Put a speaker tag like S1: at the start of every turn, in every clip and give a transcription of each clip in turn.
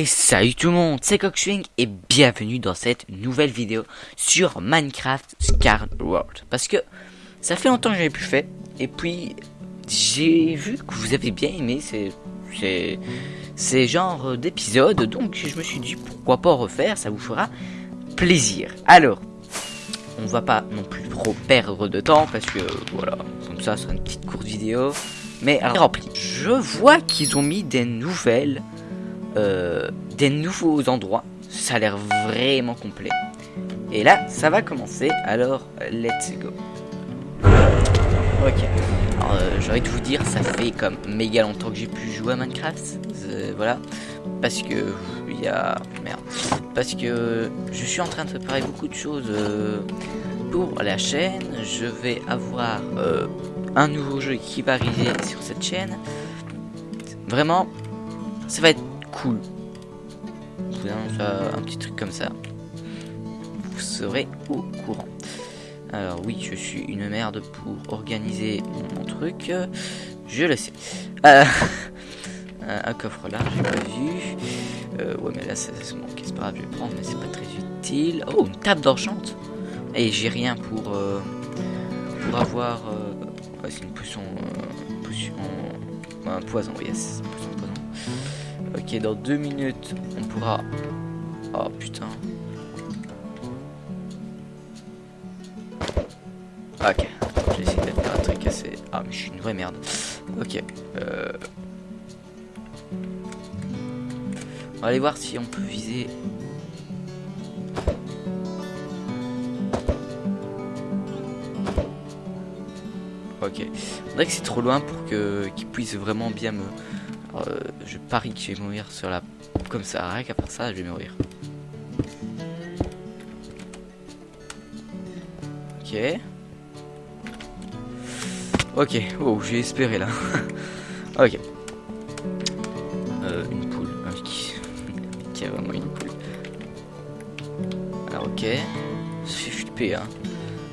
S1: Et salut tout le monde, c'est Cockswing et bienvenue dans cette nouvelle vidéo sur Minecraft Scar World. Parce que ça fait longtemps que j'avais plus fait et puis j'ai vu que vous avez bien aimé ces, ces, genres d'épisodes donc je me suis dit pourquoi pas refaire, ça vous fera plaisir. Alors, on va pas non plus trop perdre de temps parce que voilà, comme ça, sera une petite courte vidéo. Mais alors, rempli. Je vois qu'ils ont mis des nouvelles, euh, des nouveaux endroits. Ça a l'air vraiment complet. Et là, ça va commencer. Alors, let's go. Ok. Alors, euh, j'ai envie de vous dire, ça fait comme méga longtemps que j'ai pu jouer à Minecraft. Euh, voilà. Parce que il y a merde. Parce que je suis en train de préparer beaucoup de choses pour la chaîne. Je vais avoir un nouveau jeu qui va arriver sur cette chaîne. Vraiment, ça va être cool. Un petit truc comme ça. Vous serez au courant. Alors oui, je suis une merde pour organiser mon truc. Je le sais. Euh, un coffre là, j'ai pas vu. Euh, ouais, mais là, ça, me manque. C'est pas grave, je vais prendre, mais c'est pas très utile. Oh, une table d'enchante. Et j'ai rien pour euh, pour avoir. C'est une potion, potion, un poison. Yes, une potion. Ok, dans deux minutes, on pourra. Oh putain. Ok, j'ai essayé de faire un truc assez. Ah, mais je suis une vraie merde. Ok. Euh... On va aller voir si on peut viser. Ok. On dirait que c'est trop loin pour que qu'il puisse vraiment bien me. Euh, je parie que je vais mourir sur la. Comme ça, rien qu'à part ça, je vais mourir. Ok. Ok. Oh, j'ai espéré là. ok. Euh, une poule. Qui... qui a vraiment une poule. Alors ok. Flippé hein.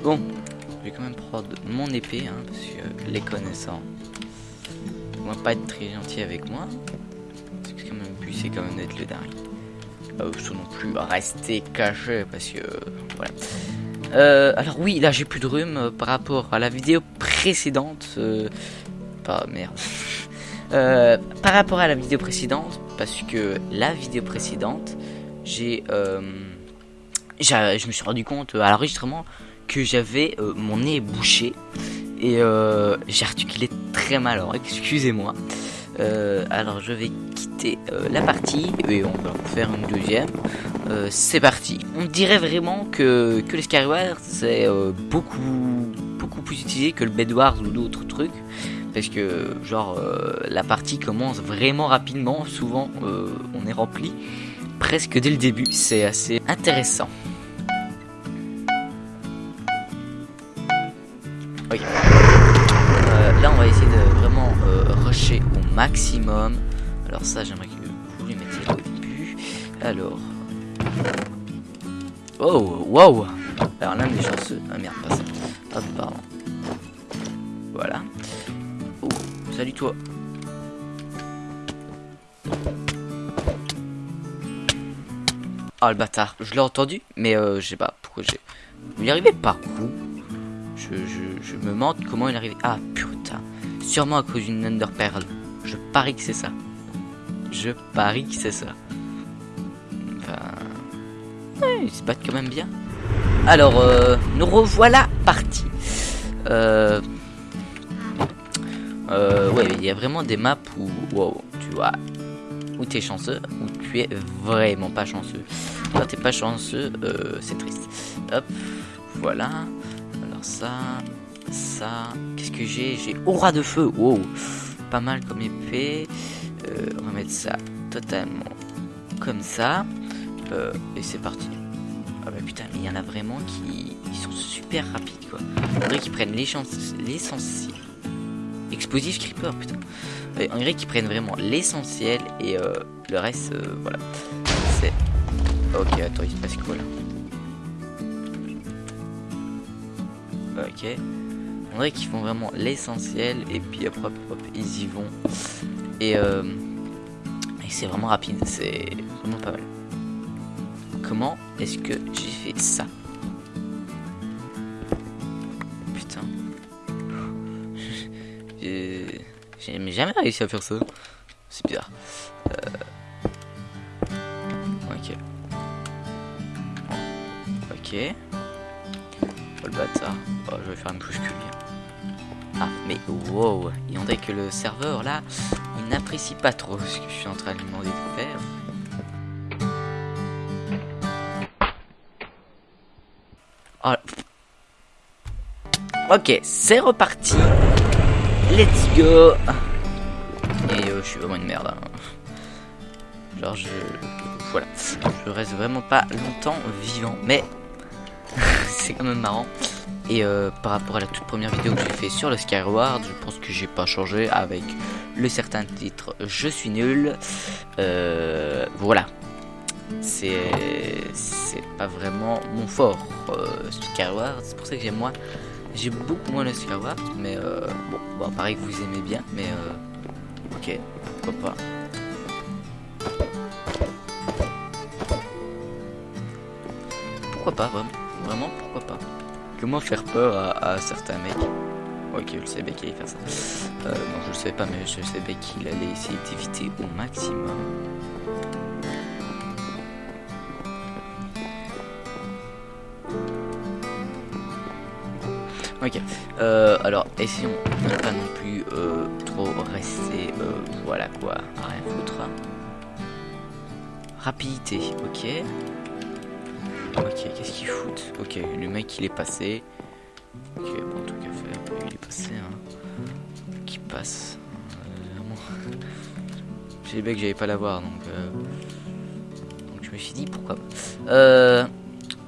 S1: Bon. Je vais quand même prendre mon épée hein, parce que les connaissants pas être très gentils avec moi. Parce que quand même but c'est quand même d'être le dernier. Sans non plus rester caché parce que voilà. Euh, alors oui, là j'ai plus de rhume euh, par rapport à la vidéo précédente. Euh, pas merde. Par rapport à la vidéo précédente, parce que la vidéo précédente, j'ai, je me suis rendu compte à l'enregistrement que j'avais euh, mon nez bouché et euh, j'ai articulé très mal. Alors excusez-moi. Euh, alors je vais quitter euh, la partie et on va faire une deuxième. C'est parti. On dirait vraiment que, que le Skyward c'est beaucoup beaucoup plus utilisé que le Bedwars ou d'autres trucs parce que genre la partie commence vraiment rapidement. Souvent on est rempli presque dès le début. C'est assez intéressant. Au maximum. Alors ça j'aimerais que vous les mettiez au début. Alors. Oh wow Alors l'un des chanceux. Ah merde pas ça. Hop pardon. Voilà. Oh, salut toi. Ah le bâtard, je l'ai entendu, mais euh, je sais pas pourquoi j'ai. Il est arrivé par où? Je, je, je me demande comment il est arrivé. Ah putain, sûrement à cause d'une Under Pearl. Je parie que c'est ça. Je parie que c'est ça. Enfin. Ouais, ils se battent quand même bien. Alors, euh, nous revoilà partis. Euh. Euh, ouais, il y a vraiment des maps où, wow, tu vois, où t'es chanceux, où tu es vraiment pas chanceux. Quand t'es pas chanceux, euh, c'est triste. Hop, voilà. Alors ça, ça, qu'est-ce que j'ai? J'ai aura de feu. Wow, pas mal comme épée. Euh, on va mettre ça totalement comme ça. Euh, et c'est parti. Ah bah putain, mais il y en a vraiment qui sont super rapides quoi. On dirait qu'ils prennent l'essentiel. Explosif creeper, putain. Ouais, on dirait qu'ils prennent vraiment l'essentiel et euh, le reste, euh, voilà. C'est. Ok, attends, il se passe quoi là? Ok. On dirait qu'ils font vraiment l'essentiel et puis hop, hop, ils y vont. Et, euh, Et c'est vraiment rapide, c'est vraiment pas mal. Comment est-ce que j'ai fait ça? Putain. J'ai jamais réussi à faire ça. C'est bizarre. Euh... Ok. Ok. Oh le bâtard. Oh, je vais faire une couche Ah, mais wow. Il en est que le serveur là, il n'apprécie pas trop ce que je suis en train de lui demander de faire. Oh. Ok, c'est reparti. Let's go. Et euh, je suis vraiment une merde. Hein. Genre je... Voilà. Je reste vraiment pas longtemps vivant. Mais c'est quand même marrant. Et euh, par rapport à la toute première vidéo que j'ai fait sur le Skyward, je pense que j'ai pas changé avec le certain titre Je suis nul. Euh, voilà. C'est pas vraiment mon fort, euh, Skyward. C'est pour ça que j'aime moi. J'ai beaucoup moins le Skyward, mais bon, bon, pareil que vous aimez bien, mais ok, pourquoi pas. Pourquoi pas, vraiment, vraiment pourquoi pas? Comment faire peur à, certains mecs? Ok, je savais qu'il allait faire ça. Euh, non, je le savais pas, mais je savais qu'il allait essayer d'éviter au maximum. Ok, euh, alors essayons de ne pas non plus euh, trop rester, euh, voilà quoi, rien foutre. Rapidité, ok. Ok, qu'est-ce qu'il fout Ok, le mec il est passé. Ok, bon truc à faire, il est passé, hein. Qui passe. Euh, J'ai bien que j'allais pas l'avoir, donc... Euh... Donc je me suis dit, pourquoi Euh...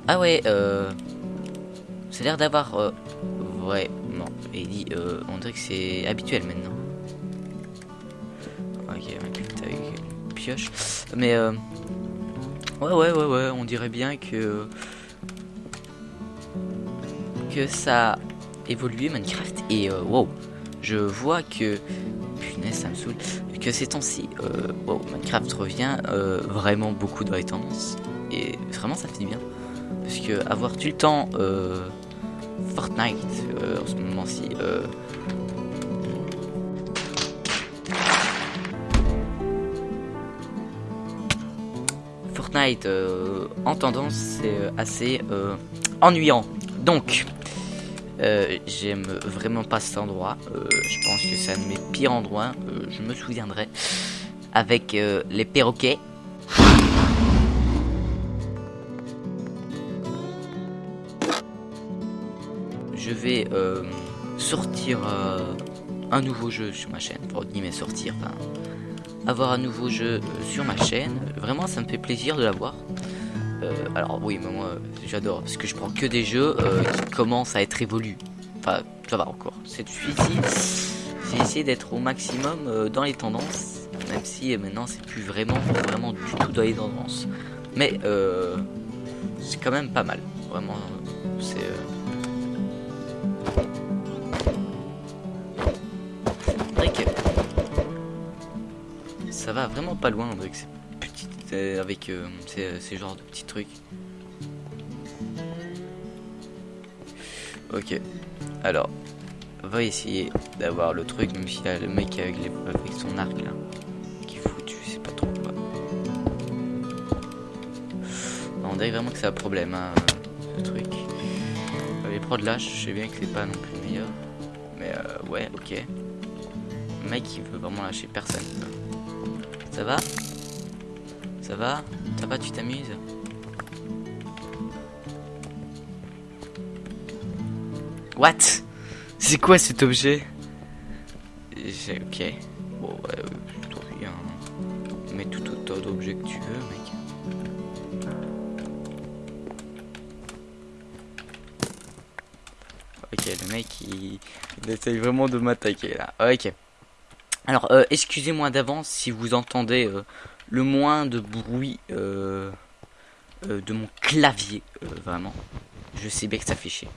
S1: Ah ouais, euh... C'est l'air d'avoir... Euh, ouais. Et dit, euh, on dirait que c'est habituel maintenant. Ok, pioche. Mais euh, ouais, ouais, ouais, ouais, on dirait bien que que ça a évolué Minecraft. Et euh, wow, je vois que punaise, ça me saoule. Que ces temps-ci, euh, wow, Minecraft revient euh, vraiment beaucoup dans les. Et vraiment, ça fait bien. Parce que avoir tout le temps Fortnite en ce moment-ci. Euh, en tendance, c'est assez ennuyant. Donc, j'aime vraiment pas cet endroit. je pense que c'est un de mes pires endroits. je me souviendrai. Avec les perroquets. je vais euh, sortir euh, un nouveau jeu sur ma chaîne. Pour mais sortir, avoir un nouveau jeu euh, sur ma chaîne. Vraiment, ça me fait plaisir de l'avoir. alors oui, mais moi, j'adore parce que je prends que des jeux qui commencent à être évolus. Enfin, ça va encore. C'est ici. J'ai essayé d'être au maximum dans les tendances, même si maintenant c'est plus vraiment, vraiment du tout dans les tendances. Mais c'est quand même pas mal. Vraiment, c'est ça va vraiment pas loin avec ces petites, euh, avec euh, ces, ces, genres de petits trucs. Ok, alors, on va essayer d'avoir le truc, même a le mec avec, son arc là, qui fout, tu sais pas trop quoi. on dirait vraiment que c'est un problème, hein, ce truc. Les prods là, je sais bien que c'est pas non plus meilleur, mais euh, ouais, ok. Le mec il veut vraiment lâcher personne. Ça va? Ça va? Ça va, tu t'amuses? What? C'est quoi cet objet? Ok. Bon, ouais, je trouve bien. Mets tout autant d'objets que tu veux, mec. Ok, le mec, il, il essaye vraiment de m'attaquer, là. Ok. Alors, euh, excusez-moi d'avance si vous entendez euh, le moins de bruit euh, de mon clavier, vraiment. Je sais bien que ça fait chier.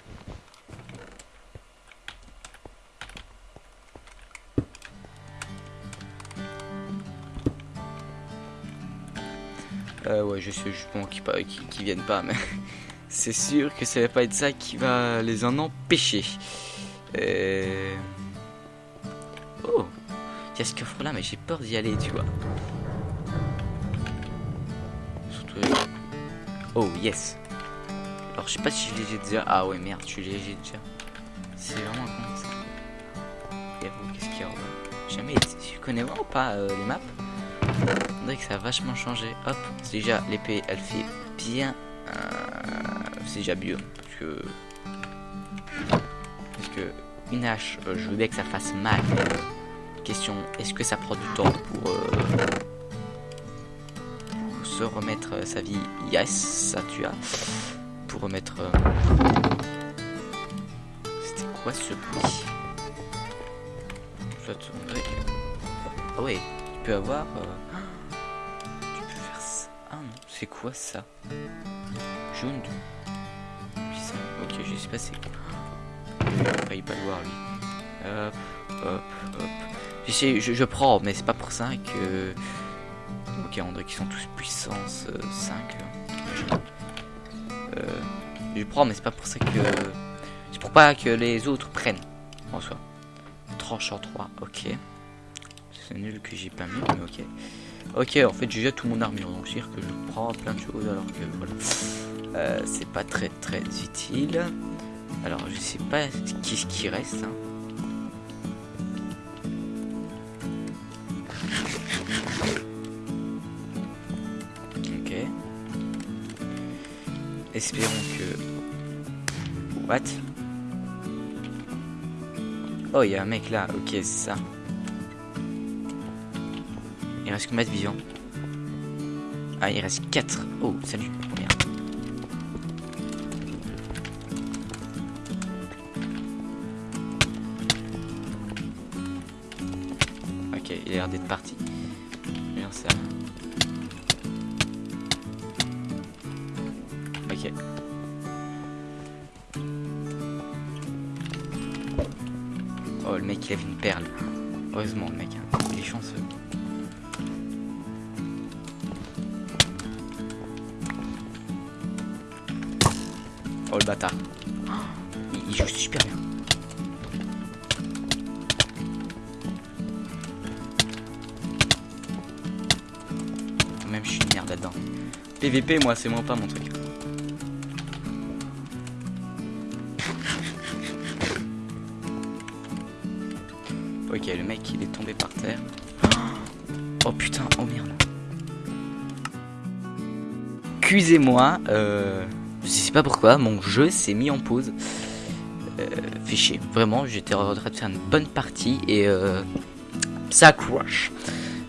S1: Euh, ouais, je sais justement qu'ils qui, qui viennent pas, mais c'est sûr que ça va pas être ça qui va les en empêcher. Euh... Oh, il y a ce coffre là, mais j'ai peur d'y aller, tu vois. Surtout. Oh, yes. Alors, je sais pas si je l'ai déjà. Ah ouais, merde, je l'ai déjà. C'est vraiment con ça. Qu'est-ce qu'il y a Jamais Je connais vraiment pas euh, les maps. On dirait que ça a vachement changé. Hop, c'est déjà l'épée, elle fait bien. Euh, c'est déjà mieux. Parce que. Parce que une hache, euh, je veux bien que ça fasse mal. Question, est-ce que ça prend du temps pour, pour se remettre sa vie? Yes, ça tu as. Pour remettre. C'était quoi ce bruit? Ah ouais, tu peux avoir... Euh, tu peux faire ça. Ah non, c'est quoi ça? Jaune. Ok, je sais pas c'est. Il pas le voir lui. Hop, hop, hop. Je, je, je prends, mais c'est pas pour ça que... Ok, on dirait qu'ils sont tous puissance 5. Euh, euh, je prends, mais c'est pas pour ça que... C'est pour pas que les autres prennent, en soi. Tranche en 3, ok. C'est nul que j'ai pas mis, mais ok. Ok, en fait, j'ai déjà tout mon armure, donc c'est dire que je prends plein de choses, alors que voilà. Euh, c'est pas très très utile. Alors, je sais pas qu'est-ce qui reste. Hein. Espérons que... What? Oh, il y a un mec là. Ok, c'est ça. Il reste combien de vision Ah, il reste 4. Oh, salut. Oh, ok, il a l'air d'être parti. Bien ça. Oh, le mec, il avait une perle. Heureusement, le mec, hein. il est chanceux. Oh le bâtard. il, joue super bien. Même je suis une merde là-dedans. PVP moi c'est moins pas mon truc. Ok le mec il est tombé par terre. Oh putain, oh merde. Excusez-moi, euh... Je sais pas pourquoi, mon jeu s'est mis en pause. Euh, fait chier. Vraiment, j'étais en train de faire une bonne partie et euh, ça crash.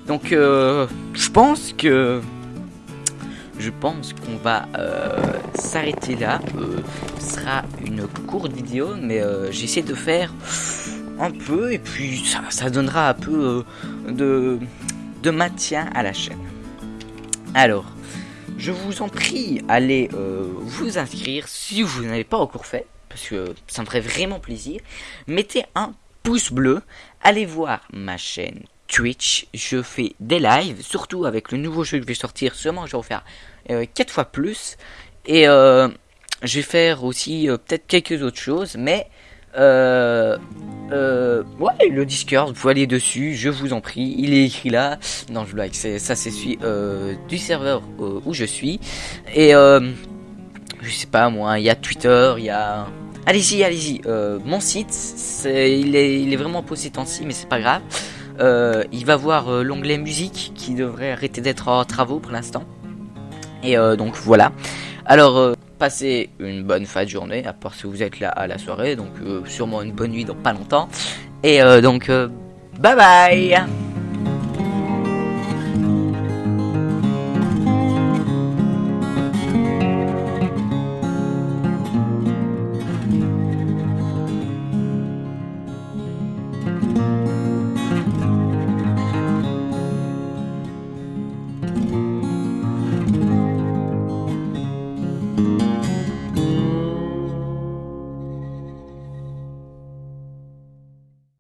S1: Donc, euh, je pense que je pense qu'on va s'arrêter là. Ce sera une courte vidéo, mais j'essaie de faire un peu et puis ça, donnera un peu de, de maintien à la chaîne. Alors, je vous en prie, allez euh, vous inscrire si vous n'avez pas encore fait, parce que ça me ferait vraiment plaisir. Mettez un pouce bleu, allez voir ma chaîne Twitch, je fais des lives, surtout avec le nouveau jeu que je vais sortir, sûrement je vais en faire 4 fois plus. Et euh, je vais faire aussi euh, peut-être quelques autres choses, mais euh, euh, ouais, le Discord, vous aller dessus, je vous en prie, il est écrit là. Non, je blague, ça, c'est celui euh, du serveur euh, où je suis. Et je sais pas moi, il y a Twitter, il y a. Allez-y, allez-y. Mon site, il est, il est vraiment posé temps-ci, mais c'est pas grave. Il va voir l'onglet musique qui devrait arrêter d'être en travaux pour l'instant. Et donc voilà. Alors, passez une bonne fin de journée, à part si vous êtes là à la soirée, donc euh, sûrement une bonne nuit dans pas longtemps. Et euh, donc, euh, bye bye